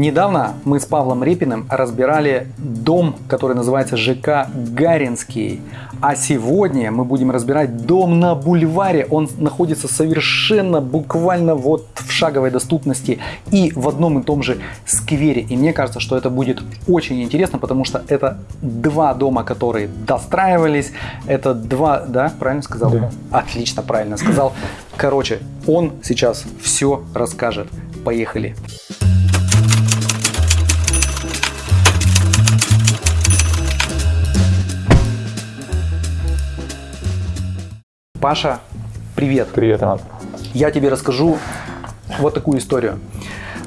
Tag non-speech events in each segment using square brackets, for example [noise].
Недавно мы с Павлом Репиным разбирали дом, который называется ЖК Гаринский. А сегодня мы будем разбирать дом на бульваре. Он находится совершенно буквально вот в шаговой доступности и в одном и том же сквере. И мне кажется, что это будет очень интересно, потому что это два дома, которые достраивались. Это два, да, правильно сказал? Да. Отлично, правильно сказал. Короче, он сейчас все расскажет. Поехали. Паша, привет. Привет, Иван. Я тебе расскажу вот такую историю.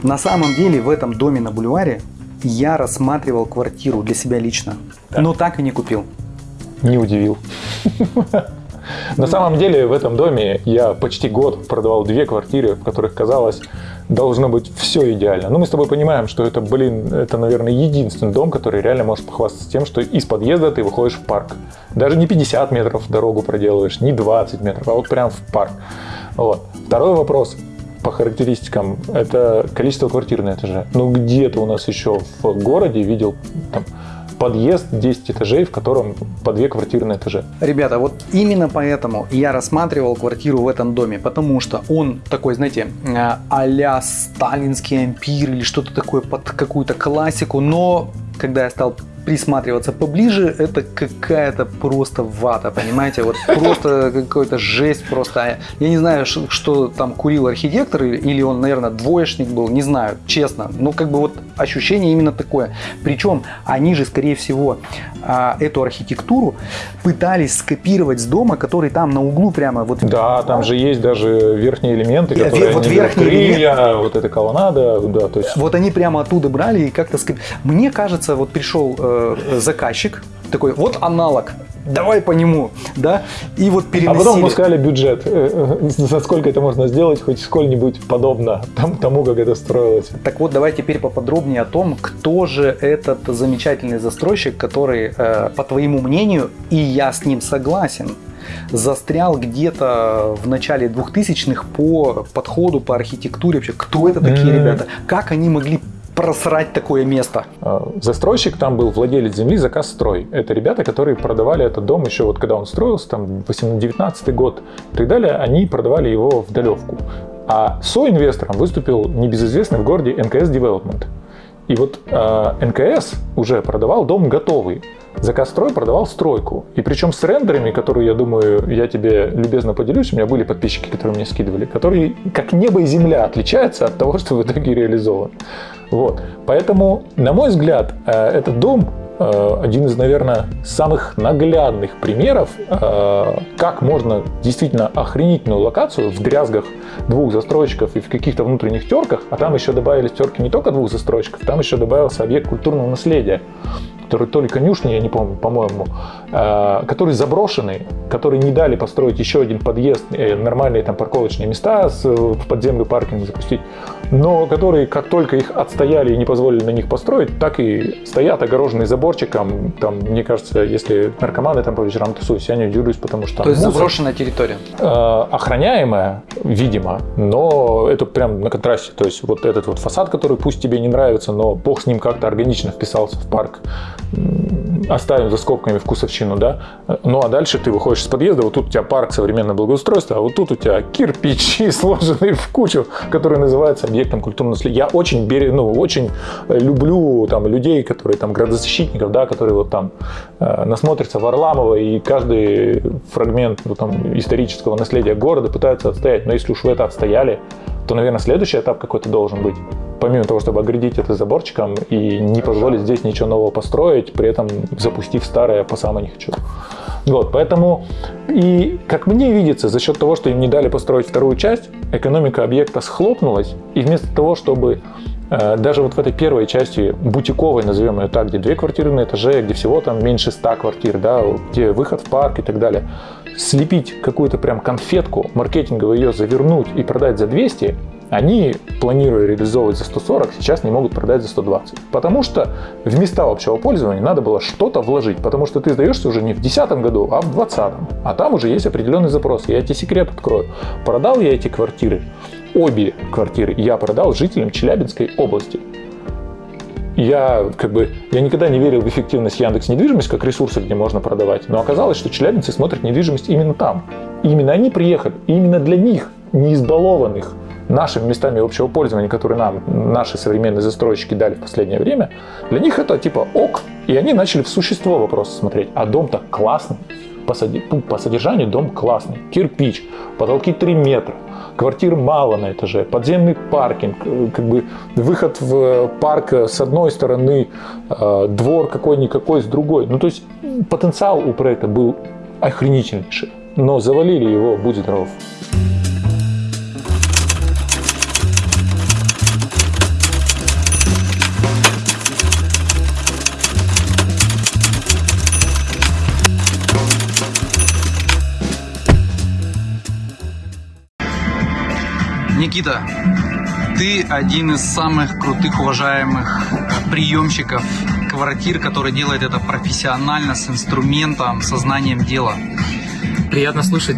На самом деле в этом доме на бульваре я рассматривал квартиру для себя лично, но так и не купил. Не удивил. [laughs] На самом деле в этом доме я почти год продавал две квартиры, в которых казалось должно быть все идеально. Но мы с тобой понимаем, что это, блин, это, наверное, единственный дом, который реально может похвастаться тем, что из подъезда ты выходишь в парк. Даже не 50 метров дорогу проделываешь, не 20 метров, а вот прям в парк. Вот. Второй вопрос по характеристикам – это количество квартир на этаже. Ну, где-то у нас еще в городе видел там, подъезд 10 этажей, в котором по две квартиры на этаже. Ребята, вот именно поэтому я рассматривал квартиру в этом доме, потому что он такой, знаете, э, а-ля сталинский ампир или что-то такое под какую-то классику, но когда я стал присматриваться поближе, это какая-то просто вата, понимаете? Вот просто какой-то жесть просто. Я не знаю, что там курил архитектор, или- он, наверное, двоечник был, не знаю, честно. Но как бы вот ощущение именно такое. Причем они же, скорее всего, а, эту архитектуру пытались скопировать с дома, который там на углу прямо вот Да, там же есть даже верхние элементы, Я- которые вот они верхние крылья, вот эта колоннада, да, то есть Вот они прямо оттуда брали и как-то... скоп- Мне кажется, вот пришел э, заказчик, такой, вот аналог, давай по нему, да, и вот А переносили. потом мы сказали бюджет, э, э, за сколько это можно сделать, хоть сколь-нибудь подобно тому, как это строилось. Так вот, давай теперь поподробнее о том, кто же этот замечательный застройщик, который, по твоему мнению, и я с ним согласен, застрял где-то в начале 2000-х по подходу, по архитектуре вообще. Кто это такие ребята? Как они могли просрать такое место? А, Застройщик там был владелец земли «Заказ строй». Это ребята, которые продавали этот дом еще вот когда он строился, там 19 год и так далее, они продавали его в долевку. А соинвестором выступил небезызвестный в городе НКС Development. И вот э, НКС уже продавал дом готовый. Заказ строй продавал стройку. И причем с рендерами, которые, я думаю, я тебе любезно поделюсь, у меня были подписчики, которые мне скидывали, которые как небо и земля отличаются от того, что в итоге реализован. Вот. Поэтому, на мой взгляд, э, этот дом э, один из, наверное, самых наглядных примеров, э, как можно действительно охренительную локацию в дрязгах двух застройщиков и в каких-то внутренних терках, а там еще добавились терки не только двух застройщиков, там еще добавился объект культурного наследия, который то ли конюшни, я не помню, по-моему, который заброшенный, который не дали построить еще один подъезд, нормальные там парковочные места в подземный паркинг запустить, но которые, как только их отстояли и не позволили на них построить, так и стоят огороженные заборчиком. Там, мне кажется, если наркоманы там по вечерам тусуются, я не удивлюсь, потому что То есть мусор, заброшенная территория. э, охраняемая, видимо, но это прям на контрасте. То есть вот этот вот фасад, который пусть тебе не нравится, но бог с ним как-то органично вписался в парк, оставим за скобками вкусовщину, да. Ну а дальше ты выходишь из подъезда, вот тут у тебя парк современного благоустройства, а вот тут у тебя кирпичи, [laughs] сложенные в кучу, которые называются объектом культурного наследия. Я очень берег, ну, очень люблю там людей, которые там градозащитников, да, которые вот там э, насмотрятся Варламова и каждый фрагмент ну, там, исторического наследия города пытаются отстоять. Но если уж вы это отстояли, то, наверное, следующий этап какой-то должен быть. Помимо того, чтобы оградить это заборчиком и не позволить здесь ничего нового построить, при этом запустив старое по самому не хочу. Вот, поэтому и, как мне видится, за счет того, что им не дали построить вторую часть, экономика объекта схлопнулась, и вместо того, чтобы э, даже вот в этой первой части бутиковой, назовем ее так, где две квартиры на этаже, где всего там меньше 100 квартир, да, где выход в парк и так далее, слепить какую-то прям конфетку, маркетингово ее завернуть и продать за 200, они, планируя реализовывать за 140, сейчас не могут продать за 120. Потому что в места общего пользования надо было что-то вложить. Потому что ты сдаешься уже не в 2010 году, а в 2020. А там уже есть определенный запрос. Я тебе секрет открою. Продал я эти квартиры, обе квартиры я продал жителям Челябинской области. Я как бы я никогда не верил в эффективность Яндекс недвижимость как ресурса, где можно продавать. Но оказалось, что челябинцы смотрят недвижимость именно там. И именно они приехали. И именно для них, не избалованных нашими местами общего пользования, которые нам наши современные застройщики дали в последнее время, для них это типа ок. И они начали в существо вопроса смотреть. А дом-то классный. По, по содержанию дом классный. Кирпич, потолки 3 метра, квартир мало на этаже, подземный паркинг, э, как бы выход в парк с одной стороны, э, двор какой-никакой с другой. Ну, то есть потенциал у проекта был охренительнейший, но завалили его, будь здоров. Никита, ты один из самых крутых, уважаемых э, приемщиков квартир, который делает это профессионально, с инструментом, сознанием дела. Приятно слышать.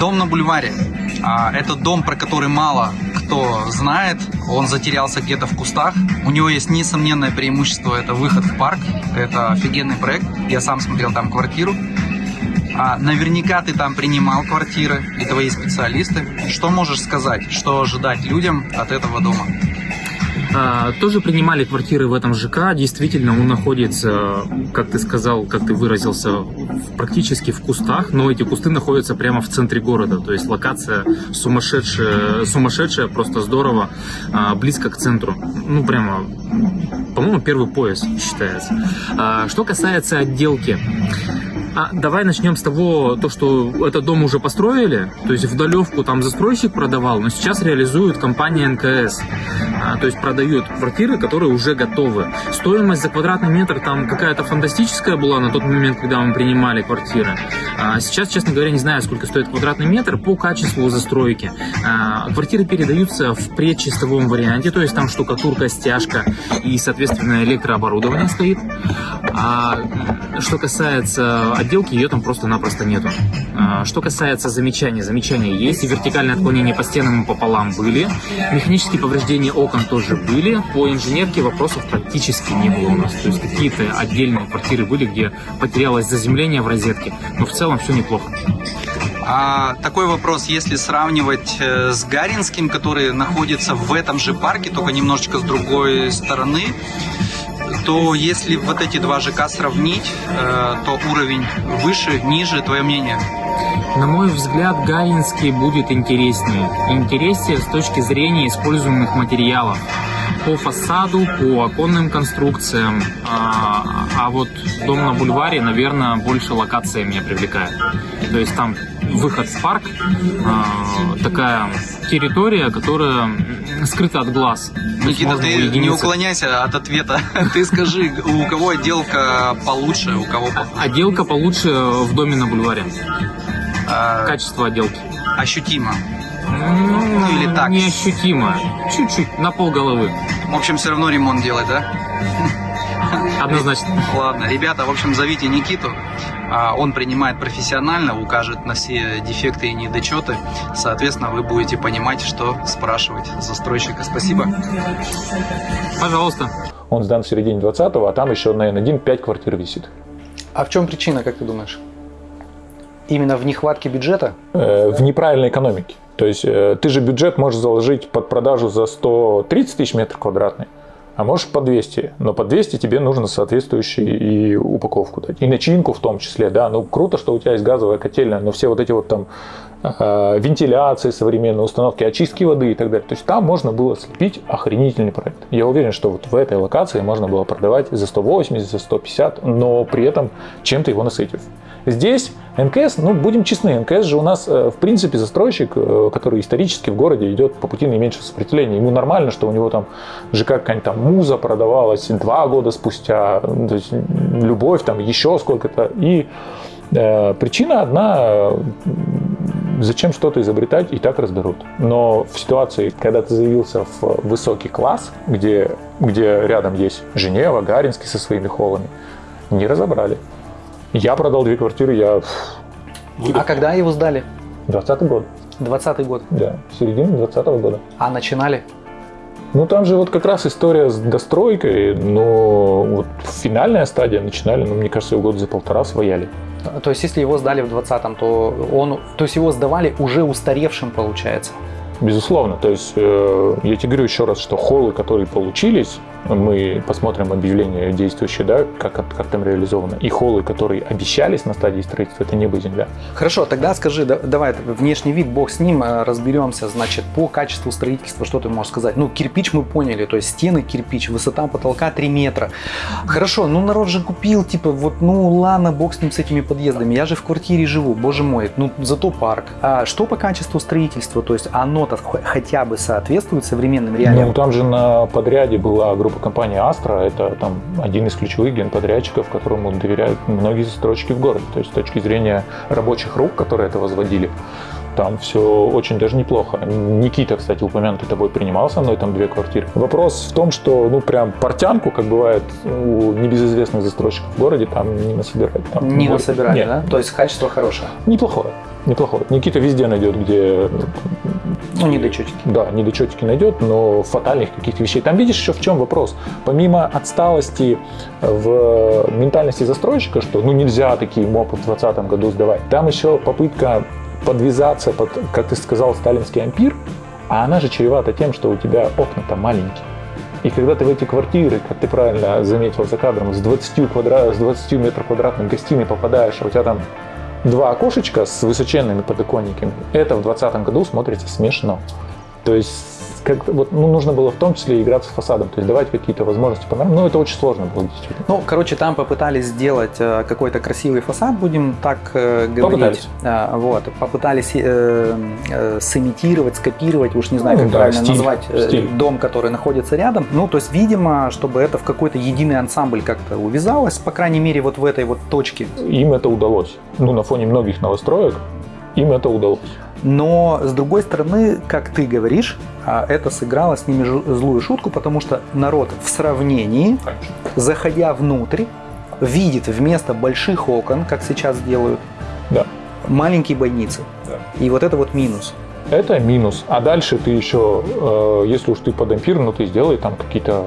Дом на бульваре. А, это дом, про который мало кто знает. Он затерялся где-то в кустах. У него есть несомненное преимущество. Это выход в парк. Это офигенный проект. Я сам смотрел там квартиру. А наверняка ты там принимал квартиры и твои специалисты. Что можешь сказать, что ожидать людям от этого дома? А, тоже принимали квартиры в этом ЖК. Действительно, он находится, как ты сказал, как ты выразился, практически в кустах, но эти кусты находятся прямо в центре города. То есть локация сумасшедшая, сумасшедшая просто здорово, а, близко к центру. Ну, прямо, по-моему, первый пояс считается. А, что касается отделки. А давай начнем с того, то, что этот дом уже построили, то есть в там застройщик продавал, но сейчас реализует компания НКС. А, то есть продают квартиры, которые уже готовы. Стоимость за квадратный метр там какая-то фантастическая была на тот момент, когда мы принимали квартиры. А сейчас, честно говоря, не знаю, сколько стоит квадратный метр по качеству застройки. А, квартиры передаются в предчистовом варианте, то есть там штукатурка, стяжка и, соответственно, электрооборудование стоит. А что касается отделки, ее там просто-напросто нету. А, что касается замечаний, замечания есть, и вертикальное отклонение по стенам и пополам были, механические повреждения окон тоже были, по инженерке вопросов практически не было у нас. То есть какие-то отдельные квартиры были, где потерялось заземление в розетке, но в целом все неплохо. А такой вопрос, если сравнивать э, с Гаринским, который находится в этом же парке, только немножечко с другой стороны, то если вот эти два ЖК сравнить, э, то уровень выше, ниже, твое мнение? На мой взгляд, Гаинский будет интереснее. Интереснее с точки зрения используемых материалов. По фасаду, по оконным конструкциям. А, а вот дом на бульваре, наверное, больше локация меня привлекает. То есть там выход в парк, а, такая территория, которая скрыта от глаз. Никита, ты уединиться. не уклоняйся от ответа. [laughs] Ты скажи, у кого отделка получше, у кого похуже? Отделка получше в доме на бульваре. А... Качество отделки. Ощутимо. Ну, ну или так? Неощутимо. Чуть-чуть, на пол головы. В общем, все равно ремонт делать, да? Однозначно. Ладно, ребята, в общем, зовите Никиту. А он принимает профессионально, укажет на все дефекты и недочеты. Соответственно, вы будете понимать, что спрашивать застройщика. Спасибо. Пожалуйста. Он сдан в середине 20-го, а там еще, наверное, один 5 квартир висит. А в чем причина, как ты думаешь? Именно в нехватке бюджета? Э, в неправильной экономике. То есть э, ты же бюджет можешь заложить под продажу за 130 тысяч метров квадратных а можешь по 200, но по 200 тебе нужно соответствующую и упаковку дать, и начинку в том числе, да, ну круто, что у тебя есть газовая котельная, но все вот эти вот там вентиляции современные, установки очистки воды и так далее, то есть там можно было слепить охренительный проект. Я уверен, что вот в этой локации можно было продавать за 180, за 150, но при этом чем-то его насытив. Здесь НКС, ну, будем честны, НКС же у нас, э, в принципе, застройщик, э, который исторически в городе идет по пути наименьшего сопротивления. Ему нормально, что у него там ЖК какая-нибудь там муза продавалась два года спустя, то есть любовь там еще сколько-то. И э, причина одна, зачем что-то изобретать, и так разберут. Но в ситуации, когда ты заявился в высокий класс, где, где рядом есть Женева, Гаринский со своими холлами, не разобрали. Я продал две квартиры, я... А когда его сдали? 20 год. 20 год? Да, середина 20 года. А начинали? Ну, там же вот как раз история с достройкой, но вот финальная стадия начинали, ну, мне кажется, его год за полтора свояли. То есть, если его сдали в 20-м, то он, то есть его сдавали уже устаревшим, получается. Безусловно. То есть, э, я тебе говорю еще раз, что холлы, которые получились, мы посмотрим объявление действующее, да, как, как там реализовано, и холлы, которые обещались на стадии строительства, это небо и земля. Хорошо, тогда скажи, да, давай, внешний вид, бог с ним, э, разберемся, значит, по качеству строительства, что ты можешь сказать? Ну, кирпич мы поняли, то есть стены кирпич, высота потолка 3 метра. Хорошо, ну народ же купил, типа, вот, ну ладно, бог с ним, с этими подъездами, я же в квартире живу, боже мой, ну зато парк. А что по качеству строительства, то есть оно-то хотя бы соответствует современным реалиям? Ну, там же на подряде была группа компании Astra, это там один из ключевых генподрядчиков, которому доверяют многие застройщики в городе. То есть с точки зрения рабочих рук, которые это возводили, там все очень даже неплохо. Никита, кстати, упомянутый тобой принимал со мной там две квартиры. Вопрос в том, что, ну, прям портянку, как бывает у небезызвестных застройщиков в городе, там не насобирать. Там не насобирали, Нет. да? То есть качество хорошее? Неплохое. Неплохое. Никита везде найдет, где ну, недочетики. Да, недочетики найдет, но фатальных каких-то вещей. Там видишь еще в чем вопрос. Помимо отсталости в ментальности застройщика, что ну нельзя такие мопы в 2020 году сдавать, там еще попытка подвязаться под, как ты сказал, сталинский ампир, а она же чревата тем, что у тебя окна-то маленькие. И когда ты в эти квартиры, как ты правильно заметил за кадром, с 20, квадра... с 20 метров квадратных гостиной попадаешь, а у тебя там два окошечка с высоченными подоконниками, это в 2020 году смотрится смешно. То есть как вот, ну, нужно было в том числе играться с фасадом, то есть давать какие-то возможности панорам. Ну, это очень сложно было действительно. Ну, короче, там попытались сделать э, какой-то красивый фасад, будем так э, говорить. Попытались. А, вот, попытались э, э, сымитировать, скопировать, уж не знаю, ну, как да, правильно стиль, назвать, э, стиль. дом, который находится рядом. Ну, то есть, видимо, чтобы это в какой-то единый ансамбль как-то увязалось, по крайней мере, вот в этой вот точке. Им это удалось. Ну, на фоне многих новостроек им это удалось. Но, с другой стороны, как ты говоришь, а, это сыграло с ними злую шутку, потому что народ в сравнении, заходя внутрь, видит вместо больших окон, как сейчас делают, да. маленькие бойницы. Да. И вот это вот минус. Это минус. А дальше ты еще, э, если уж ты под ампир, ну ты сделай там какие-то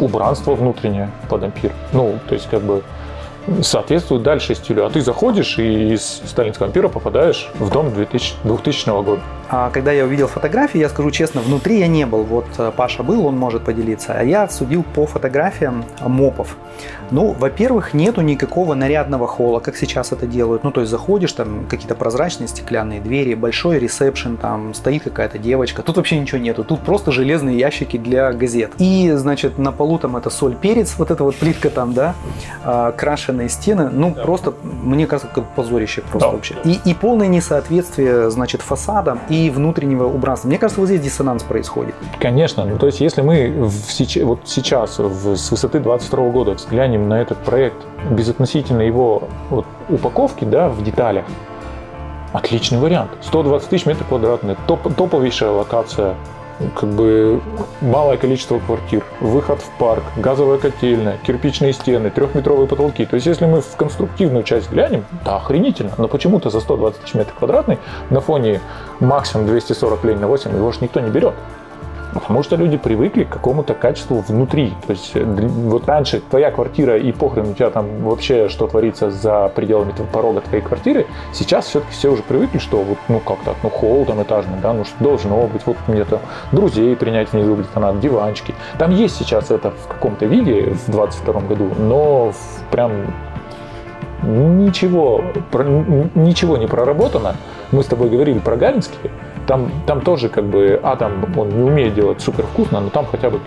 убранства внутренние под ампир. Ну, то есть как бы соответствует дальше стилю. А ты заходишь и из сталинского ампира попадаешь в дом 2000, 2000 года. А когда я увидел фотографии, я скажу честно, внутри я не был. Вот э, Паша был, он может поделиться. А я судил по фотографиям мопов. Ну, во-первых, нету никакого нарядного холла, как сейчас это делают. Ну, то есть заходишь, там какие-то прозрачные стеклянные двери, большой ресепшн, там стоит какая-то девочка. Тут вообще ничего нету. Тут просто железные ящики для газет. И, значит, на полу там это соль, перец, вот эта вот плитка там, да, а, крашеные стены. Ну, да. просто, мне кажется, как позорище просто да. вообще. И, и полное несоответствие, значит, фасадам и внутреннего убранства. Мне кажется, вот здесь диссонанс происходит. Конечно. Ну, то есть, если мы в, вот сейчас в, с высоты 22 года взглянем на этот проект безотносительно его вот, упаковки да, в деталях, отличный вариант. 120 тысяч метров квадратных, топ, топовейшая локация, как бы малое количество квартир, выход в парк, газовая котельная, кирпичные стены, трехметровые потолки. То есть, если мы в конструктивную часть глянем, да, охренительно. Но почему-то за 120 тысяч метров квадратных на фоне максимум 240 лень на 8 его же никто не берет. Потому что люди привыкли к какому-то качеству внутри. То есть э, вот раньше твоя квартира и похрен у тебя там вообще что творится за пределами порога твоей квартиры, сейчас все-таки все уже привыкли, что вот ну как так, ну холл там этажный, да, ну что должно быть, вот мне то друзей принять внизу где-то надо, диванчики. Там есть сейчас это в каком-то виде в 22 году, но прям ничего, ничего не проработано. Мы с тобой говорили про Галинский, там, там тоже как бы атом, он не умеет делать супер вкусно, но там хотя бы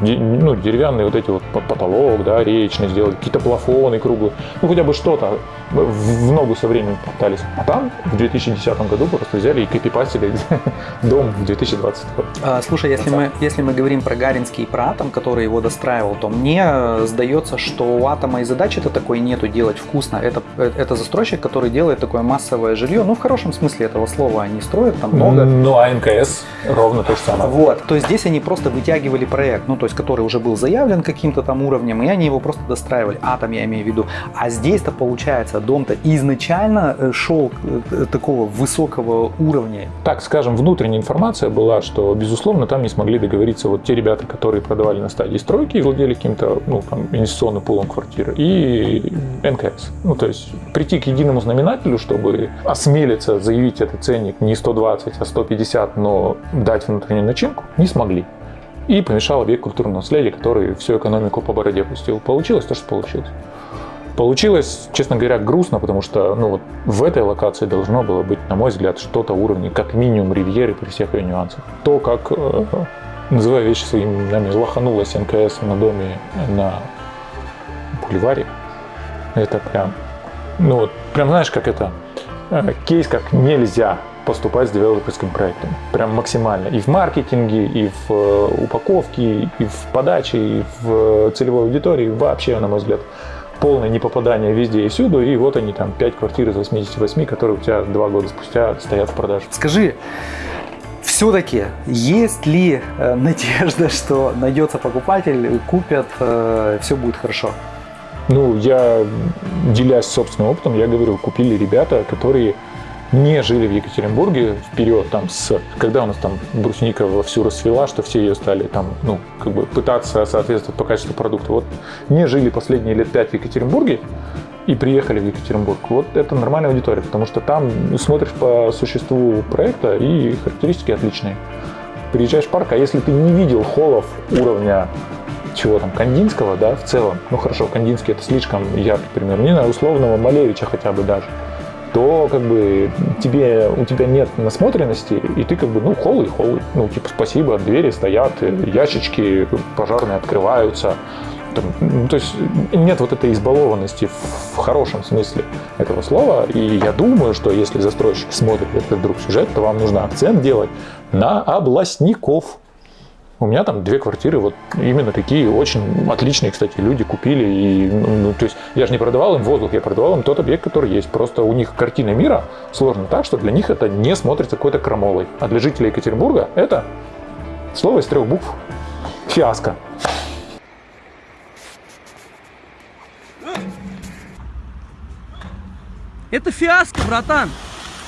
ну, деревянные вот эти вот потолок, да, речный сделать, какие-то плафоны круглые, ну хотя бы что-то в ногу со временем пытались. А там в 2010 году просто взяли и копипастили [laughs] дом в 2020 а, Слушай, если мы, если мы говорим про Гаринский и про Атом, который его достраивал, то мне сдается, что у Атома и задачи-то такой нету делать вкусно. Это, это застройщик, который делает такое массовое жилье, ну в хорошем смысле этого слова, они строят там много. Ну, а НКС ровно то же самое. Вот, то есть здесь они просто вытягивали проект, ну, то есть, который уже был заявлен каким-то там уровнем, и они его просто достраивали, атом я имею в виду. А здесь-то, получается, дом-то изначально э, шел э, такого высокого уровня. Так, скажем, внутренняя информация была, что, безусловно, там не смогли договориться вот те ребята, которые продавали на стадии стройки и владели каким-то, ну, там, инвестиционным пулом квартиры, и НКС. Ну, то есть прийти к единому знаменателю, чтобы осмелиться заявить этот ценник не 120, а 150, но дать внутреннюю начинку, не смогли. И помешал объект культурного наследия, который всю экономику по бороде пустил. Получилось то, что получилось. Получилось, честно говоря, грустно, потому что ну, вот в этой локации должно было быть, на мой взгляд, что-то уровня, как минимум, ривьеры при всех ее нюансах. То, как, э, называя вещи своими именами, лоханулась НКС на доме на бульваре, это прям, ну вот, прям знаешь, как это, э, кейс, как нельзя поступать с девелоперским проектом. Прям максимально. И в маркетинге, и в э, упаковке, и в подаче, и в целевой аудитории. Вообще, на мой взгляд, полное непопадание везде и всюду. И вот они там 5 квартир из 88, которые у тебя два года спустя стоят в продаже. Скажи, все-таки есть ли э, [laughs] надежда, что найдется покупатель, купят, э, все будет хорошо? Ну, я, делясь собственным опытом, я говорю, купили ребята, которые не жили в Екатеринбурге вперед, там, с, когда у нас там брусника вовсю расцвела, что все ее стали там, ну, как бы пытаться соответствовать по качеству продукта. Вот не жили последние лет пять в Екатеринбурге и приехали в Екатеринбург. Вот это нормальная аудитория, потому что там смотришь по существу проекта и характеристики отличные. Приезжаешь в парк, а если ты не видел холлов уровня чего там, Кандинского, да, в целом, ну хорошо, Кандинский это слишком яркий пример, не знаю, условного Малевича хотя бы даже, то как бы тебе, у тебя нет насмотренности, и ты как бы, ну, холы, холы. Ну, типа, спасибо, двери стоят, ящички пожарные открываются. Там, ну, то есть нет вот этой избалованности в хорошем смысле этого слова. И я думаю, что если застройщик смотрит этот вдруг сюжет, то вам нужно акцент делать на областников. У меня там две квартиры, вот именно такие очень отличные, кстати, люди купили. И, ну, ну, то есть я же не продавал им воздух, я продавал им тот объект, который есть. Просто у них картина мира сложена так, что для них это не смотрится какой-то крамолой. А для жителей Екатеринбурга это слово из трех букв фиаско. Это фиаско, братан.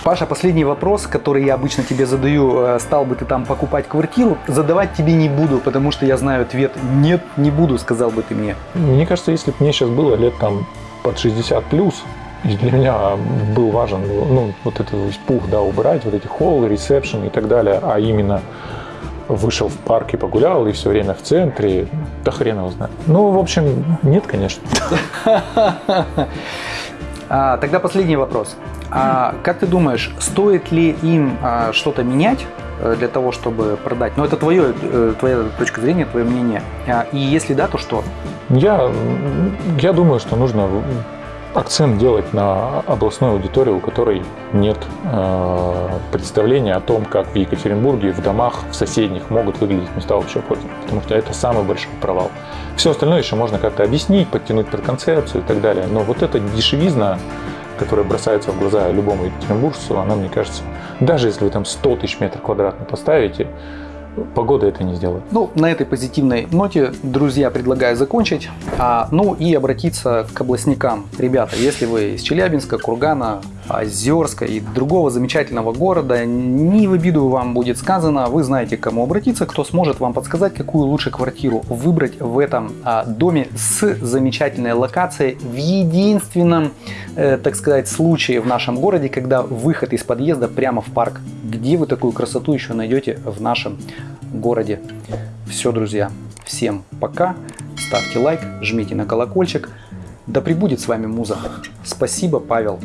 Паша, последний вопрос, который я обычно тебе задаю. Э, стал бы ты там покупать квартиру? Задавать тебе не буду, потому что я знаю ответ. Нет, не буду, сказал бы ты мне. Мне кажется, если бы мне сейчас было лет там под 60 плюс, и для меня был важен ну, вот этот пух, да, убрать, вот эти холлы, ресепшн и так далее, а именно вышел в парк и погулял, и все время в центре, да хрен его знает. Ну, в общем, нет, конечно. [laughs] А, тогда последний вопрос. А как ты думаешь, стоит ли им а, что-то менять э, для того, чтобы продать? Ну, это твое, э, твоя точка зрения, твое мнение. А, и если да, то что? Я, я думаю, что нужно акцент делать на областной аудитории, у которой нет э, представления о том, как в Екатеринбурге, в домах, в соседних могут выглядеть места общего пользования. Потому что это самый большой провал. Все остальное еще можно как-то объяснить, подтянуть под концепцию и так далее. Но вот эта дешевизна, которая бросается в глаза любому екатеринбуржцу, она, мне кажется, даже если вы там 100 тысяч метров квадратных поставите, Погода это не сделает. Ну, на этой позитивной ноте, друзья, предлагаю закончить. А, ну и обратиться к областникам. Ребята, если вы из Челябинска, Кургана, Озерска и другого замечательного города, не в обиду вам будет сказано, вы знаете, к кому обратиться, кто сможет вам подсказать, какую лучше квартиру выбрать в этом а, доме с замечательной локацией в единственном, э, так сказать, случае в нашем городе, когда выход из подъезда прямо в парк. Где вы такую красоту еще найдете в нашем городе? Все, друзья, всем пока, ставьте лайк, жмите на колокольчик. Да пребудет с вами муза. Спасибо, Павел.